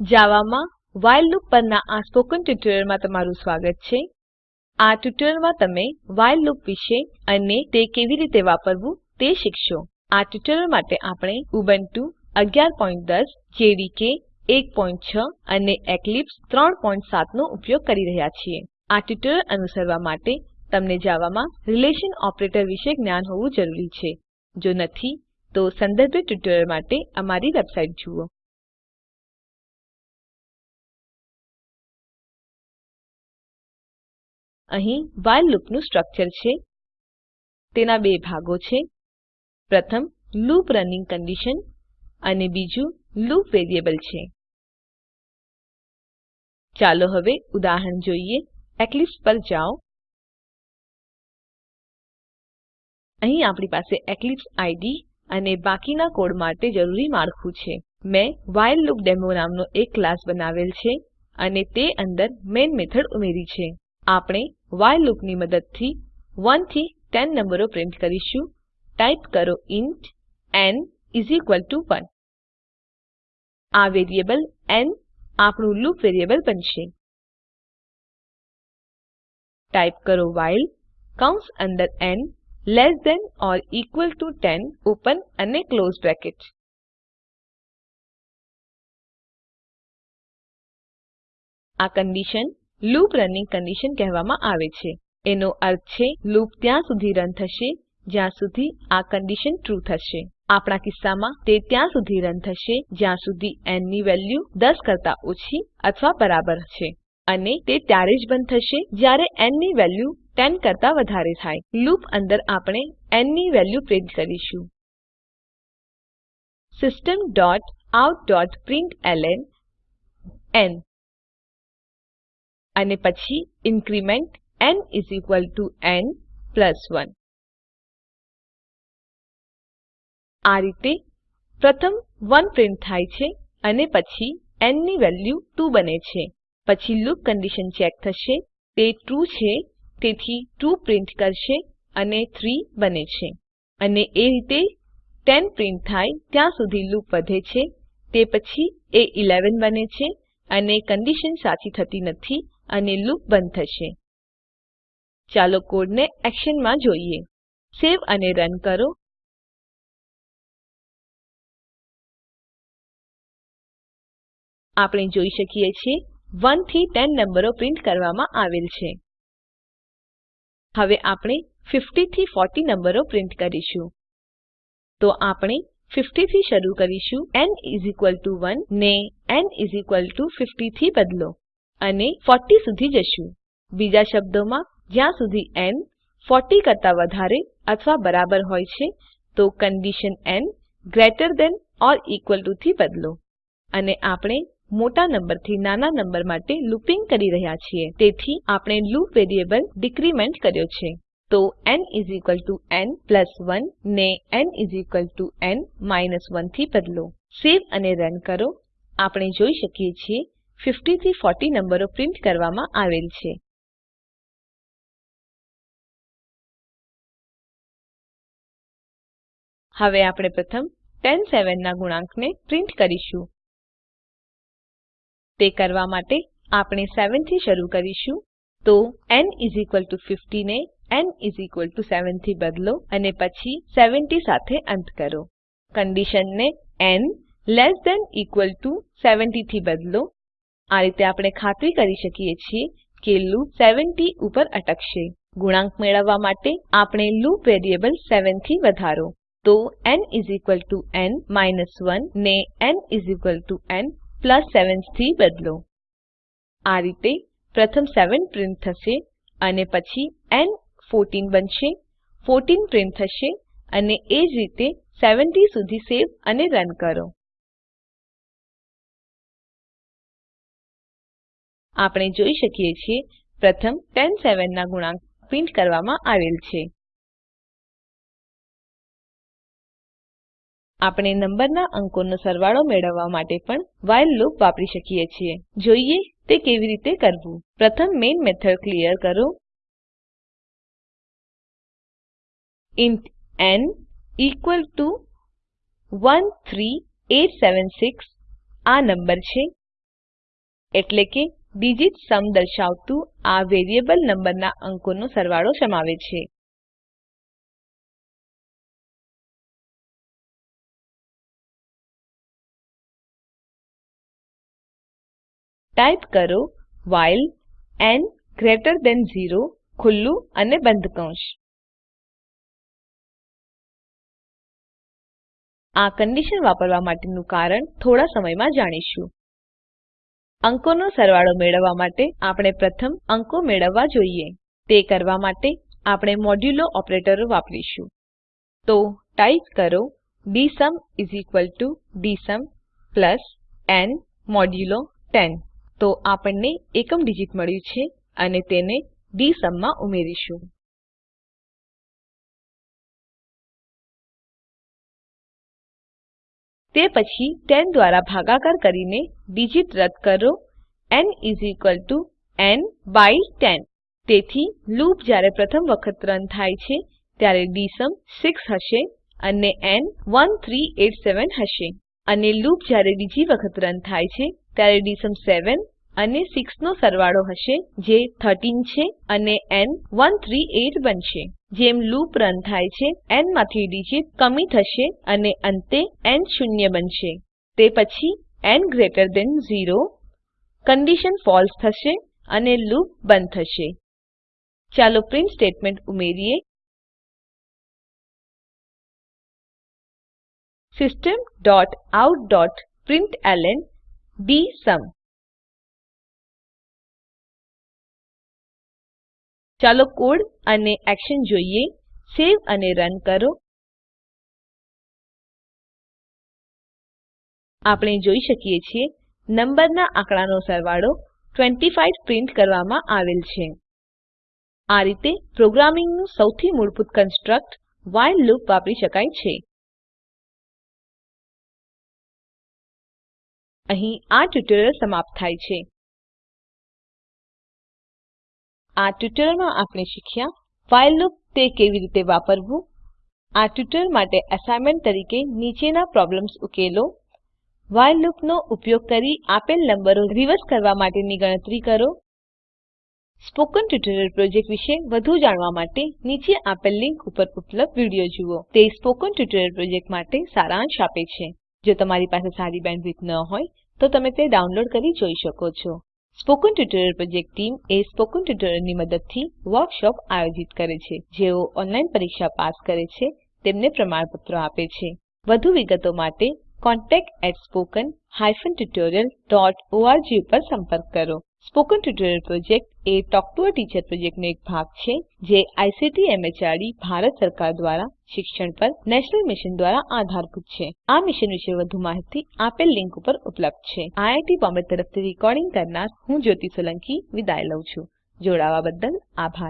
જાવામાં while loop પરના આ સ્પોકન ટ્યુટોરીયલમાં તમારું સ્વાગત છે. આ ટ્યુટોરીયલમાં તમે વાઇલ લૂપ વિશે અને તે કેવી રીતે વાપરવું તે શીખશો. આ ટ્યુટોરીયલ માટે આપણે ઉબુન્ટુ 1110 જેડીકે 16 અને એક્લિપ્સ 37 નો ઉપયોગ કરી રહ્યા છીએ. આ ટ્યુટોરીયલ અનુસરવા માટે તમને જાવામાં રિલેશન ઓપરેટર વિશે જ્ઞાન હોવું જરૂરી છે. જો નથી, તો સંદર્ભિત ટ્યુટોરીયલ માટે અમારી વેબસાઇટ જુઓ. અહીં while લૂપનું સ્ટ્રક્ચર છે. તેના બે ભાગો છે. પ્રથમ, લૂપ રનિંગ કન્ડિશન અને બીજું, લૂપ વેરિયેબલ છે. ચાલો હવે ઉદાહરણ જોઈએ. એક્લિપ્સ પર જાઓ. અહીં આપણી પાસે એક્લિપ્સ આઈડી અને બાકીના કોડ માટે જરૂરી માળખું છે. મેં વ્હાઇલલૂપડેમો નામનો એક ક્લાસ બનાવેલ છે અને તે અંદર મેઇન મેથડ ઉમેરી છે. આપણે વ્હાઇલ લૂપની મદદથી 1 થી 10 નંબરો પ્રિન્ટ કરીશું. ટાઈપ કરો ઇન્ટ ન 1 આ વેરિયેબલ ન આપણું લૂપ વેરિયેબલ બનશે. ટાઈપ કરો while કૌંસ અંદર ન less than or equal to 10 open અને ક્લોઝ બ્રેકેટ. આ કંડીશન લૂપ રનિંગ કન્ડિશન કહેવામાં આવે છે. એનો અર્થ છે, લૂપ ત્યાં સુધી રન થશે, જ્યાં સુધી આ કન્ડિશન ટ્રૂ થશે. આપણા કિસ્સામાં તે ત્યાં સુધી રન થશે, જ્યાં સુધી ન ની વેલ્યુ 10 કરતા ઓછી અથવા બરાબર છે. અને તે ત્યારે જ બંધ થશે, જ્યારે ન ની વેલ્યુ 10 કરતા વધારે થાય. લૂપ અંદર આપણે ન ની વેલ્યુ પ્રિન્ટ કરીશું. System dot out dot println ન અને પછી ઇન્ક્રીમેન્ટ n ન 1 આ રીતે પ્રથમ 1 પ્રિન્ટ થાય છે અને પછી ન ની વેલ્યુ 2 બને છે. પછી લૂપ કન્ડીશન ચેક થશે. તે ટ્રૂ છે, તેથી 2 પ્રિન્ટ કરશે અને 3 બને છે. અને એ રીતે 10 પ્રિન્ટ થાય ત્યાં સુધી લૂપ વધે છે. તે પછી એ 11 બને છે અને કંડીશન સાચી થતી નથી. અને લૂપ બંધ થશે. ચાલો કોડને એક્શનમાં જોઈએ. સેવ અને રન કરો. આપણે જોઈ શકીએ છીએ 1 થી 10 નંબરો પ્રિન્ટ કરવામાં આવેલ છે. હવે આપણે 50 થી 40 નંબરો પ્રિન્ટ કરીશું. તો આપણે 50 થી શરૂ કરીશું, n 1 ને n 50 થી બદલો. અને 40 સુધી જશું. બીજા શબ્દોમાં, જ્યાં સુધી ન 40 કરતા વધારે અથવા બરાબર હોય છે, તો કંડીશન ન greater than or equal to થી બદલો. અને આપણે મોટા નંબરથી નાના નંબર માટે લૂપિંગ કરી રહ્યા છીએ. તેથી આપણે લૂપ વેરિયેબલ ડિક્રીમેન્ટ કર્યો છે. તો n ન 1 ને n ન 1 થી બદલો. સેવ અને રન કરો. આપણે જોઈ શકીએ છીએ 50 થી 40 નંબરો પ્રિન્ટ કરવામાં આવેલ છે. હવે આપણે પ્રથમ 10 7 ના ગુણાંકને પ્રિન્ટ કરીશું. તે કરવા માટે આપણે 7 થી શરૂ કરીશું. તો n 50 ને n 7 થી બદલો અને પછી 70 સાથે અંત કરો. કંડીશનને n less than equal to 70 થી બદલો આ રીતે આપણે ખાતરી કરી શકીએ છીએ કે લૂપ 70 ઉપર અટકશે. ગુણાંક મેળવવા માટે આપણે લૂપ વેરિયેબલ 7 થી વધારો. તો ન n 1 ને n n 7 થી બદલો. આ રીતે પ્રથમ 7 પ્રિન્ટ થશે અને પછી ન 14 બનશે. 14 પ્રિન્ટ થશે અને એ જ રીતે 70 સુધી સેવ અને રન કરો. આપણે જોઈ શકીએ છીએ પ્રથમ 10 7 ના ગુણાંક પ્રિન્ટ કરવામાં આવેલ છે. આપણે નંબરના અંકોનો સરવાળો મેળવવા માટે પણ while લૂપ વાપરી શકીએ છીએ. જોઈએ તે કેવી રીતે કરવું. પ્રથમ મેઇન મેથડ ક્લિયર કરો. ઇન્ટ n equal ટુ 13876 આ નંબર છે. એટલે કે ડિજીટ સમ દર્શાવતું આ વેરિયેબલ નંબરના અંકોનો સરવાળો સમાવે છે. ટાઈપ કરો while n ગ્રેટર થાન 0 ખુલ્લું અને બંધ કૌંસ આ કંડીશન વાપરવા માટેનું કારણ થોડા સમયમાં જાણીશું. અંકોનો સરવાળો મેળવવા માટે આપણે પ્રથમ અંકો મેળવવા જોઈએ. તે કરવા માટે આપણે મોડ્યુલો ઓપરેટરો વાપરીશું. તો ટાઈપ કરો ડીએસયુમ ડીએસયુમ ન મોડ્યુલો 10 તો આપણને એકમ ડીજીટ મળ્યું છે અને તેને ડીએસયુમમાં ઉમેરીશું. તે પછી 10 દ્વારા ભાગાકાર કરીને ડીજીટ રદ કરો. ન n બાય 10 તેથી લૂપ જ્યારે પ્રથમ વખત રન થાય છે, ત્યારે ડીએસયુમ 6 હશે અને ન 1387 હશે. અને લૂપ જ્યારે બીજી વખત રન થાય છે, ત્યારે ડીએસયુમ 7 અને 6 નો સરવાળો હશે, જે 13 છે અને n 138 બનશે. જેમ લૂપ રન થાય છે, n માંથી ડિજિટ કમી થશે અને અંતે n શૂન્ય બનશે. તે પછી n greater than 0 condition false થશે અને લૂપ બંધ થશે. ચાલો પ્રિન્ટ સ્ટેટમેન્ટ ઉમેરીએ. System dot out dot println dsum ચાલો કોડ અને એક્શન જોઈએ. સેવ અને રન કરો. આપણે જોઈ શકીએ છીએ, નંબરના આંકડાનો સરવાળો 25 પ્રિન્ટ કરવામાં આવેલ છે. આ રીતે પ્રોગ્રામિંગનું સૌથી મૂળભૂત કન્સ્ટ્રક્ટ વ્હાઇલ લૂપ વાપરી શકાય છે. અહીં આ ટ્યુટોરીયલ સમાપ્ત થાય છે. આ ટ્યુટોરીયલમાં આપણે શીખ્યા ફાઇલ લૂપ તે કેવી રીતે વાપરવું. આ ટ્યુટોરીયલ માટે એસાઈનમેન્ટ તરીકે નીચેના પ્રોબ્લેમ્સ ઉકેલો. વ્હાઇલ લૂપનો ઉપયોગ કરી આપેલ નંબરો રિવર્સ કરવા માટેની ગણતરી કરો. સ્પોકન ટ્યુટોરીયલ પ્રોજેક્ટ વિશે વધુ જાણવા માટે નીચે આપેલ લિંક ઉપર ઉપલબ્ધ વીડિયો જુઓ. તે સ્પોકન ટ્યુટોરીયલ પ્રોજેક્ટ માટે સારાંશ આપે છે. જો તમારી પાસે સારી બેન્ડવિડ્થ ન હોય, તો તમે તે ડાઉનલોડ કરી જોઈ શકો છો. સ્પોકન ટ્યુટોરિયલ પ્રોજેક્ટ ટીમ એ સ્પોકન ટ્યુટોરિયલની મદદથી વર્કશોપ આયોજિત કરે છે. જેઓ ઓનલાઈન પરીક્ષા પાસ કરે છે, તેમને પ્રમાણપત્રો આપે છે. વધુ વિગતો માટે contactspoken tutorialorg ઉપર સંપર્ક કરો. સ્પોકન ટ્યુટોરિયલ પ્રોજેક્ટ એ ટોક ટુ અ ટીચર પ્રોજેક્ટનો એક ભાગ છે, જે આઈસીટી એમએચઆરડી ભારત સરકાર દ્વારા શિક્ષણ પર નેશનલ મિશન દ્વારા આધારભૂત છે. આ મિશન વિશે વધુ માહિતી આપેલ લિંક ઉપર ઉપલબ્ધ છે. આઈઆઈટી બોમ્બે તરફથી ભાષાંતર કરનાર હું જ્યોતિ સોલંકી વિદાય લઉં છું. જોડાવા બદલ આભાર.